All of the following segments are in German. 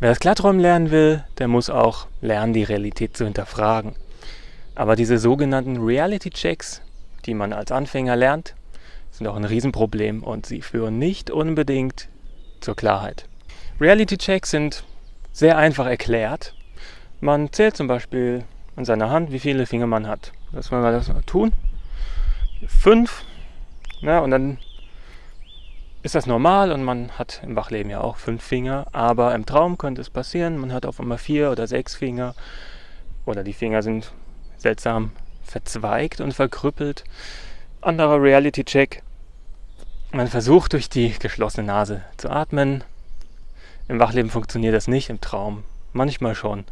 Wer das Klarträumen lernen will, der muss auch lernen, die Realität zu hinterfragen. Aber diese sogenannten Reality-Checks, die man als Anfänger lernt, sind auch ein Riesenproblem und sie führen nicht unbedingt zur Klarheit. Reality-Checks sind sehr einfach erklärt. Man zählt zum Beispiel an seiner Hand, wie viele Finger man hat. Das wollen wir das mal tun. Fünf. Ja, und dann ist das normal und man hat im Wachleben ja auch fünf Finger, aber im Traum könnte es passieren, man hat auf einmal vier oder sechs Finger oder die Finger sind seltsam verzweigt und verkrüppelt. Anderer Reality-Check. Man versucht durch die geschlossene Nase zu atmen. Im Wachleben funktioniert das nicht, im Traum manchmal schon.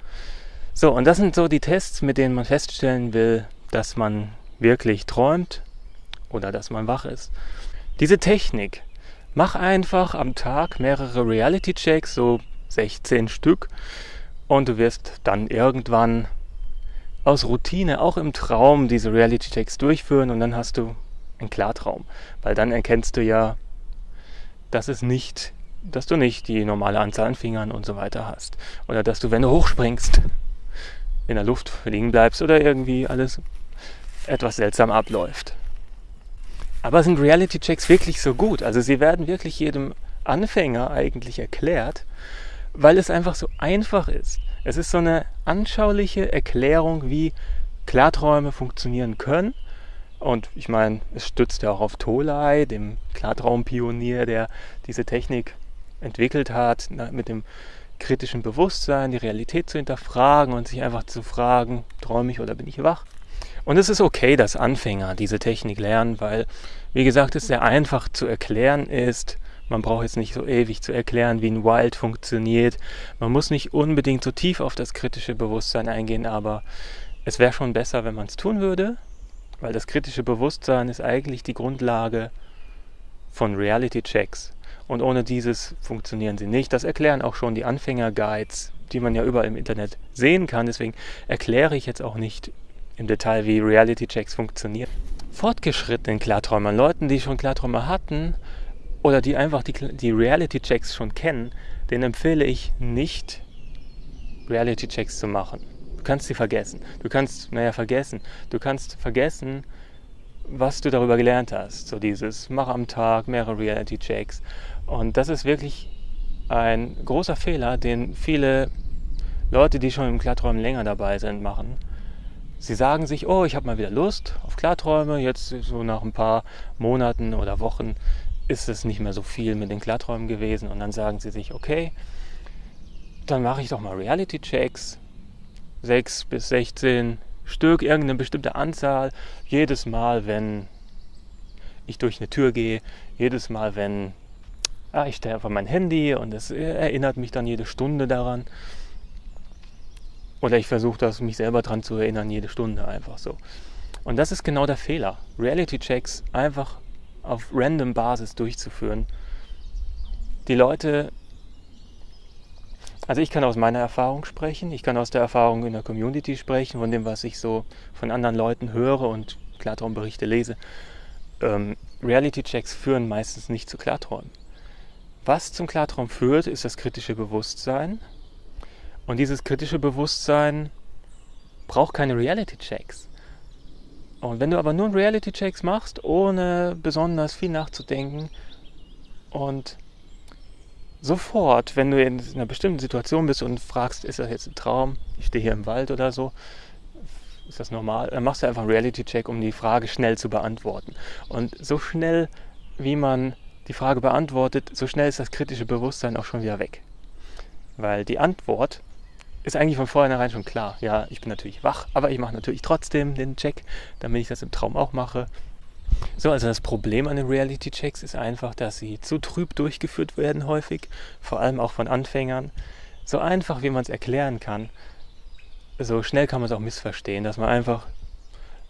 So, und das sind so die Tests, mit denen man feststellen will, dass man wirklich träumt oder dass man wach ist. Diese Technik Mach einfach am Tag mehrere Reality-Checks, so 16 Stück, und du wirst dann irgendwann aus Routine auch im Traum diese Reality-Checks durchführen und dann hast du einen Klartraum. Weil dann erkennst du ja, dass es nicht, dass du nicht die normale Anzahl an Fingern und so weiter hast. Oder dass du, wenn du hochspringst, in der Luft liegen bleibst oder irgendwie alles etwas seltsam abläuft. Aber sind Reality-Checks wirklich so gut? Also sie werden wirklich jedem Anfänger eigentlich erklärt, weil es einfach so einfach ist. Es ist so eine anschauliche Erklärung, wie Klarträume funktionieren können. Und ich meine, es stützt ja auch auf Tolai, dem Klartraumpionier, der diese Technik entwickelt hat, mit dem kritischen Bewusstsein, die Realität zu hinterfragen und sich einfach zu fragen, träume ich oder bin ich wach? Und es ist okay, dass Anfänger diese Technik lernen, weil, wie gesagt, es sehr einfach zu erklären ist. Man braucht jetzt nicht so ewig zu erklären, wie ein Wild funktioniert. Man muss nicht unbedingt so tief auf das kritische Bewusstsein eingehen, aber es wäre schon besser, wenn man es tun würde, weil das kritische Bewusstsein ist eigentlich die Grundlage von Reality-Checks. Und ohne dieses funktionieren sie nicht. Das erklären auch schon die Anfänger-Guides, die man ja überall im Internet sehen kann. Deswegen erkläre ich jetzt auch nicht im Detail, wie Reality-Checks funktionieren. Fortgeschrittenen Klarträumern, Leuten, die schon Klarträume hatten oder die einfach die, die Reality-Checks schon kennen, denen empfehle ich nicht, Reality-Checks zu machen. Du kannst sie vergessen. Du kannst, naja, vergessen. Du kannst vergessen, was du darüber gelernt hast. So dieses, mach am Tag mehrere Reality-Checks. Und das ist wirklich ein großer Fehler, den viele Leute, die schon im Klarträumen länger dabei sind, machen. Sie sagen sich, oh, ich habe mal wieder Lust auf Klarträume. Jetzt so nach ein paar Monaten oder Wochen ist es nicht mehr so viel mit den Klarträumen gewesen. Und dann sagen sie sich, okay, dann mache ich doch mal Reality-Checks. 6 bis 16 Stück, irgendeine bestimmte Anzahl. Jedes Mal, wenn ich durch eine Tür gehe, jedes Mal, wenn ah, ich stelle einfach mein Handy und es erinnert mich dann jede Stunde daran. Oder ich versuche das, mich selber daran zu erinnern, jede Stunde einfach so. Und das ist genau der Fehler. Reality-Checks einfach auf random Basis durchzuführen. Die Leute, also ich kann aus meiner Erfahrung sprechen, ich kann aus der Erfahrung in der Community sprechen, von dem, was ich so von anderen Leuten höre und Klartraumberichte lese. Ähm, Reality-Checks führen meistens nicht zu Klarträumen. Was zum Klartraum führt, ist das kritische Bewusstsein, und dieses kritische Bewusstsein braucht keine Reality-Checks. Und wenn du aber nur Reality-Checks machst, ohne besonders viel nachzudenken und sofort, wenn du in einer bestimmten Situation bist und fragst, ist das jetzt ein Traum, ich stehe hier im Wald oder so, ist das normal, dann machst du einfach einen Reality-Check, um die Frage schnell zu beantworten. Und so schnell, wie man die Frage beantwortet, so schnell ist das kritische Bewusstsein auch schon wieder weg. Weil die Antwort ist eigentlich von vornherein schon klar. Ja, ich bin natürlich wach, aber ich mache natürlich trotzdem den Check, damit ich das im Traum auch mache. So, also das Problem an den Reality-Checks ist einfach, dass sie zu trüb durchgeführt werden häufig, vor allem auch von Anfängern. So einfach, wie man es erklären kann, so schnell kann man es auch missverstehen, dass man einfach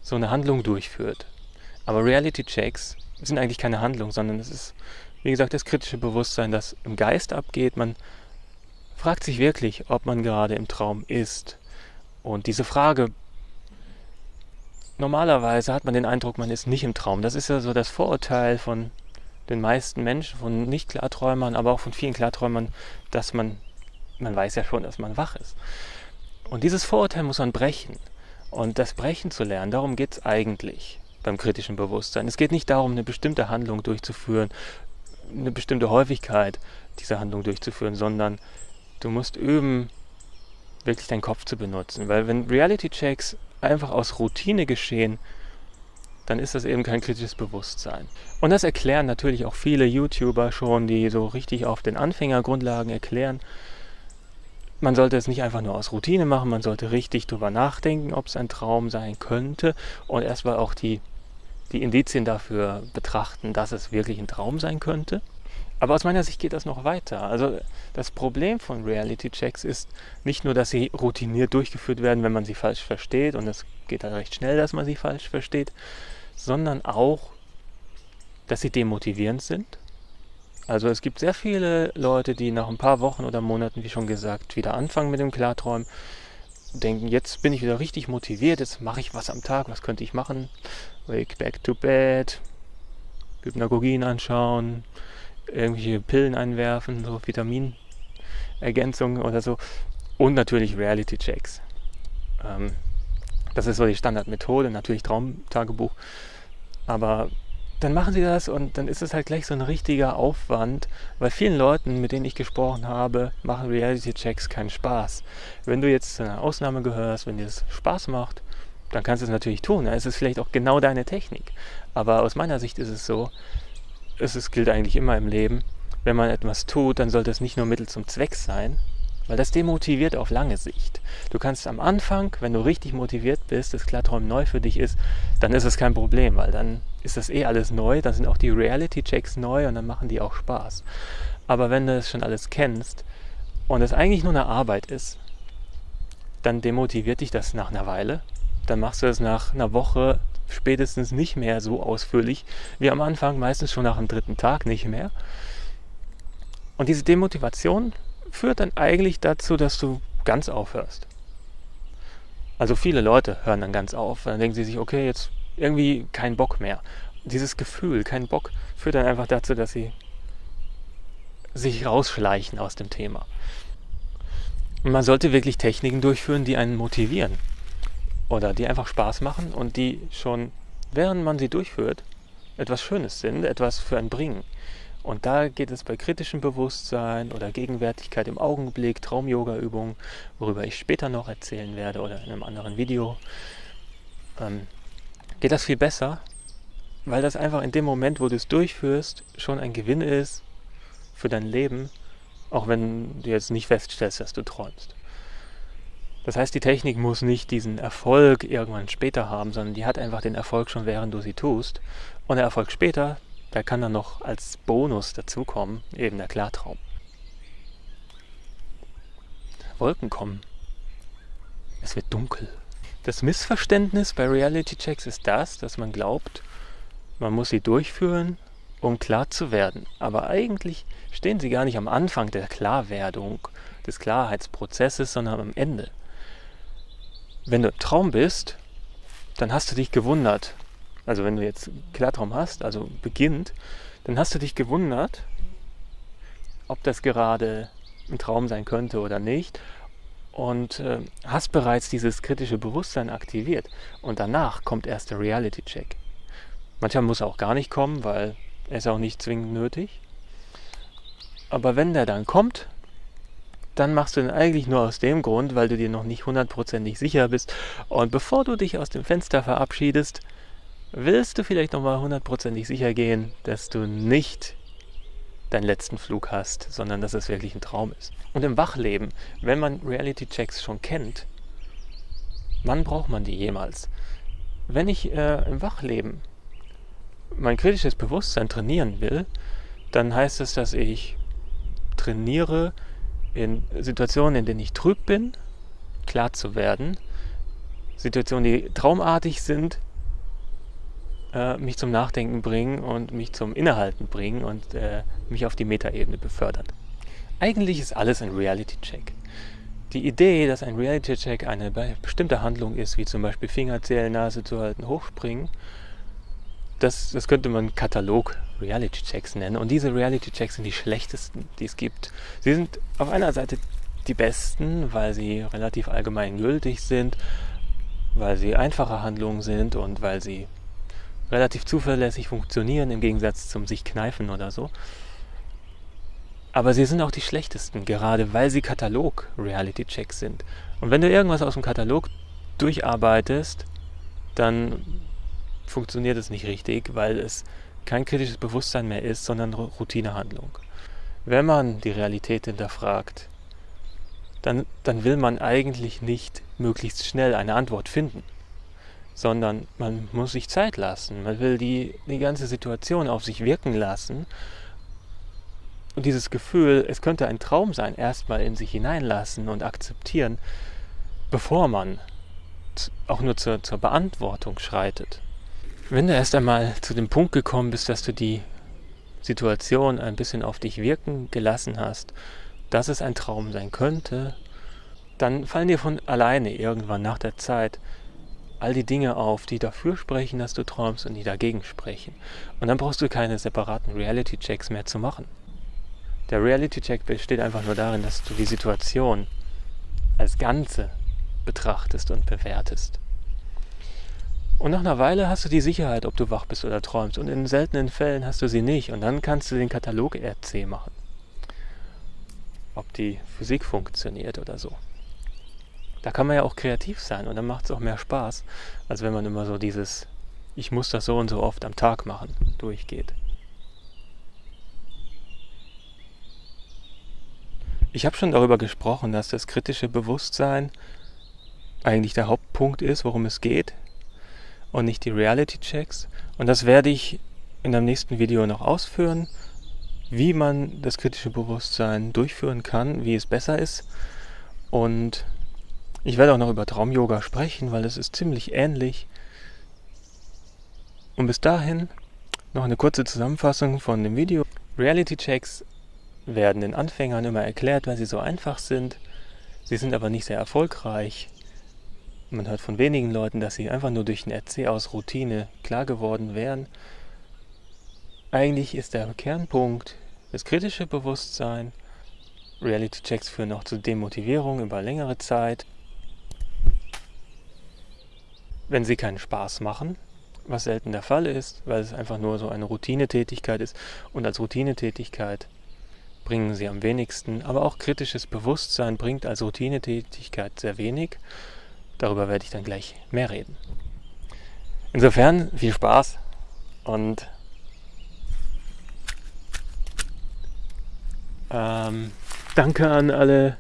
so eine Handlung durchführt. Aber Reality-Checks sind eigentlich keine Handlung, sondern es ist, wie gesagt, das kritische Bewusstsein, das im Geist abgeht. Man fragt sich wirklich, ob man gerade im Traum ist. Und diese Frage, normalerweise hat man den Eindruck, man ist nicht im Traum. Das ist ja so das Vorurteil von den meisten Menschen, von Nicht-Klarträumern, aber auch von vielen Klarträumern, dass man man weiß ja schon, dass man wach ist. Und dieses Vorurteil muss man brechen. Und das Brechen zu lernen, darum geht es eigentlich beim kritischen Bewusstsein. Es geht nicht darum, eine bestimmte Handlung durchzuführen, eine bestimmte Häufigkeit dieser Handlung durchzuführen, sondern du musst üben, wirklich deinen Kopf zu benutzen. Weil wenn Reality-Checks einfach aus Routine geschehen, dann ist das eben kein kritisches Bewusstsein. Und das erklären natürlich auch viele YouTuber schon, die so richtig auf den Anfängergrundlagen erklären. Man sollte es nicht einfach nur aus Routine machen, man sollte richtig drüber nachdenken, ob es ein Traum sein könnte und erstmal auch die, die Indizien dafür betrachten, dass es wirklich ein Traum sein könnte. Aber aus meiner Sicht geht das noch weiter. Also das Problem von Reality-Checks ist nicht nur, dass sie routiniert durchgeführt werden, wenn man sie falsch versteht, und es geht dann recht schnell, dass man sie falsch versteht, sondern auch, dass sie demotivierend sind. Also es gibt sehr viele Leute, die nach ein paar Wochen oder Monaten, wie schon gesagt, wieder anfangen mit dem Klarträumen, denken, jetzt bin ich wieder richtig motiviert, jetzt mache ich was am Tag, was könnte ich machen? Wake back to bed, Hypnagogien anschauen, irgendwelche Pillen einwerfen, so Vitaminergänzungen oder so. Und natürlich Reality-Checks. Ähm, das ist so die Standardmethode, natürlich Traumtagebuch. Aber dann machen sie das und dann ist es halt gleich so ein richtiger Aufwand, weil vielen Leuten, mit denen ich gesprochen habe, machen Reality-Checks keinen Spaß. Wenn du jetzt zu einer Ausnahme gehörst, wenn dir das Spaß macht, dann kannst du es natürlich tun. Dann ist es vielleicht auch genau deine Technik. Aber aus meiner Sicht ist es so, es ist, gilt eigentlich immer im Leben, wenn man etwas tut, dann sollte es nicht nur Mittel zum Zweck sein, weil das demotiviert auf lange Sicht. Du kannst am Anfang, wenn du richtig motiviert bist, das Klarträumen neu für dich ist, dann ist es kein Problem, weil dann ist das eh alles neu, dann sind auch die Reality-Checks neu und dann machen die auch Spaß. Aber wenn du es schon alles kennst und es eigentlich nur eine Arbeit ist, dann demotiviert dich das nach einer Weile. Dann machst du es nach einer Woche, spätestens nicht mehr so ausführlich wie am Anfang, meistens schon nach dem dritten Tag nicht mehr. Und diese Demotivation führt dann eigentlich dazu, dass du ganz aufhörst. Also viele Leute hören dann ganz auf. Dann denken sie sich, okay, jetzt irgendwie kein Bock mehr. Dieses Gefühl, kein Bock, führt dann einfach dazu, dass sie sich rausschleichen aus dem Thema. Und man sollte wirklich Techniken durchführen, die einen motivieren oder die einfach Spaß machen und die schon, während man sie durchführt, etwas Schönes sind, etwas für einen bringen. Und da geht es bei kritischem Bewusstsein oder Gegenwärtigkeit im Augenblick, Traum-Yoga-Übungen, worüber ich später noch erzählen werde oder in einem anderen Video, ähm, geht das viel besser, weil das einfach in dem Moment, wo du es durchführst, schon ein Gewinn ist für dein Leben, auch wenn du jetzt nicht feststellst, dass du träumst. Das heißt, die Technik muss nicht diesen Erfolg irgendwann später haben, sondern die hat einfach den Erfolg schon, während du sie tust. Und der Erfolg später, der kann dann noch als Bonus dazukommen, eben der Klartraum. Wolken kommen. Es wird dunkel. Das Missverständnis bei Reality-Checks ist das, dass man glaubt, man muss sie durchführen, um klar zu werden. Aber eigentlich stehen sie gar nicht am Anfang der Klarwerdung, des Klarheitsprozesses, sondern am Ende wenn du im Traum bist, dann hast du dich gewundert. Also wenn du jetzt Klartraum hast, also beginnt, dann hast du dich gewundert, ob das gerade ein Traum sein könnte oder nicht. Und äh, hast bereits dieses kritische Bewusstsein aktiviert. Und danach kommt erst der Reality-Check. Manchmal muss er auch gar nicht kommen, weil er ist auch nicht zwingend nötig. Aber wenn der dann kommt, dann machst du ihn eigentlich nur aus dem Grund, weil du dir noch nicht hundertprozentig sicher bist. Und bevor du dich aus dem Fenster verabschiedest, willst du vielleicht nochmal hundertprozentig sicher gehen, dass du nicht deinen letzten Flug hast, sondern dass es wirklich ein Traum ist. Und im Wachleben, wenn man Reality-Checks schon kennt, wann braucht man die jemals? Wenn ich äh, im Wachleben mein kritisches Bewusstsein trainieren will, dann heißt es, dass ich trainiere, in Situationen, in denen ich trüb bin, klar zu werden. Situationen, die traumartig sind, äh, mich zum Nachdenken bringen und mich zum Innehalten bringen und äh, mich auf die Metaebene befördern. Eigentlich ist alles ein Reality-Check. Die Idee, dass ein Reality-Check eine bestimmte Handlung ist, wie zum Beispiel Fingerzählen, Nase zu halten, hochspringen, das, das könnte man Katalog Reality-Checks nennen. Und diese Reality-Checks sind die schlechtesten, die es gibt. Sie sind auf einer Seite die besten, weil sie relativ allgemein gültig sind, weil sie einfache Handlungen sind und weil sie relativ zuverlässig funktionieren im Gegensatz zum sich kneifen oder so. Aber sie sind auch die schlechtesten, gerade weil sie Katalog-Reality-Checks sind. Und wenn du irgendwas aus dem Katalog durcharbeitest, dann funktioniert es nicht richtig, weil es kein kritisches Bewusstsein mehr ist, sondern Routinehandlung. Wenn man die Realität hinterfragt, dann, dann will man eigentlich nicht möglichst schnell eine Antwort finden, sondern man muss sich Zeit lassen. Man will die, die ganze Situation auf sich wirken lassen und dieses Gefühl, es könnte ein Traum sein, erstmal in sich hineinlassen und akzeptieren, bevor man auch nur zur, zur Beantwortung schreitet. Wenn du erst einmal zu dem Punkt gekommen bist, dass du die Situation ein bisschen auf dich wirken gelassen hast, dass es ein Traum sein könnte, dann fallen dir von alleine irgendwann nach der Zeit all die Dinge auf, die dafür sprechen, dass du träumst und die dagegen sprechen. Und dann brauchst du keine separaten Reality-Checks mehr zu machen. Der Reality-Check besteht einfach nur darin, dass du die Situation als Ganze betrachtest und bewertest. Und nach einer Weile hast du die Sicherheit, ob du wach bist oder träumst. Und in seltenen Fällen hast du sie nicht. Und dann kannst du den Katalog RC machen. Ob die Physik funktioniert oder so. Da kann man ja auch kreativ sein und dann macht es auch mehr Spaß, als wenn man immer so dieses Ich muss das so und so oft am Tag machen durchgeht. Ich habe schon darüber gesprochen, dass das kritische Bewusstsein eigentlich der Hauptpunkt ist, worum es geht und nicht die Reality-Checks. Und das werde ich in einem nächsten Video noch ausführen, wie man das kritische Bewusstsein durchführen kann, wie es besser ist. Und ich werde auch noch über Traum-Yoga sprechen, weil es ist ziemlich ähnlich. Und bis dahin noch eine kurze Zusammenfassung von dem Video. Reality-Checks werden den Anfängern immer erklärt, weil sie so einfach sind. Sie sind aber nicht sehr erfolgreich. Man hört von wenigen Leuten, dass sie einfach nur durch ein RC aus Routine klar geworden wären. Eigentlich ist der Kernpunkt das kritische Bewusstsein. Reality-Checks führen auch zu Demotivierung über längere Zeit. Wenn sie keinen Spaß machen, was selten der Fall ist, weil es einfach nur so eine Routinetätigkeit ist und als Routinetätigkeit bringen sie am wenigsten, aber auch kritisches Bewusstsein bringt als Routinetätigkeit sehr wenig. Darüber werde ich dann gleich mehr reden. Insofern viel Spaß und ähm, danke an alle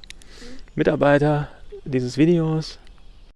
Mitarbeiter dieses Videos.